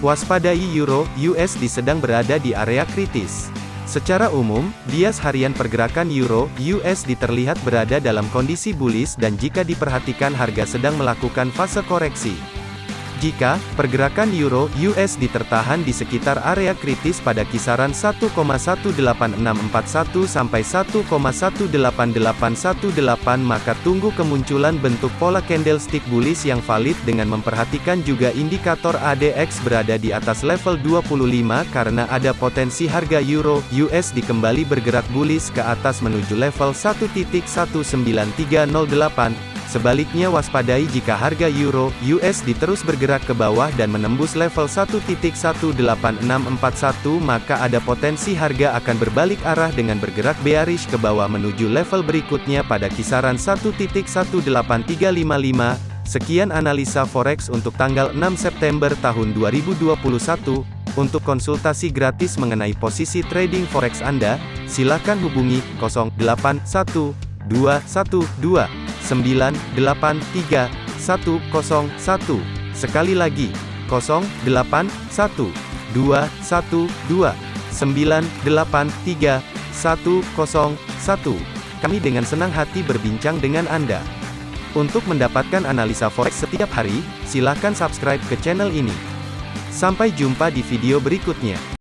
Waspadai Euro USD sedang berada di area kritis. Secara umum, bias harian pergerakan Euro USD terlihat berada dalam kondisi bullish dan jika diperhatikan harga sedang melakukan fase koreksi. Jika pergerakan euro USD tertahan di sekitar area kritis pada kisaran 1,18641 sampai 1,18818 maka tunggu kemunculan bentuk pola candlestick bullish yang valid dengan memperhatikan juga indikator ADX berada di atas level 25 karena ada potensi harga euro USD kembali bergerak bullish ke atas menuju level 1.19308 Sebaliknya waspadai jika harga euro USD terus bergerak ke bawah dan menembus level 1.18641 maka ada potensi harga akan berbalik arah dengan bergerak bearish ke bawah menuju level berikutnya pada kisaran 1.18355. Sekian analisa forex untuk tanggal 6 September tahun 2021. Untuk konsultasi gratis mengenai posisi trading forex Anda, silakan hubungi 081212 983 101. Sekali lagi, 081 212 983 101. Kami dengan senang hati berbincang dengan Anda. Untuk mendapatkan analisa forex setiap hari, silakan subscribe ke channel ini. Sampai jumpa di video berikutnya.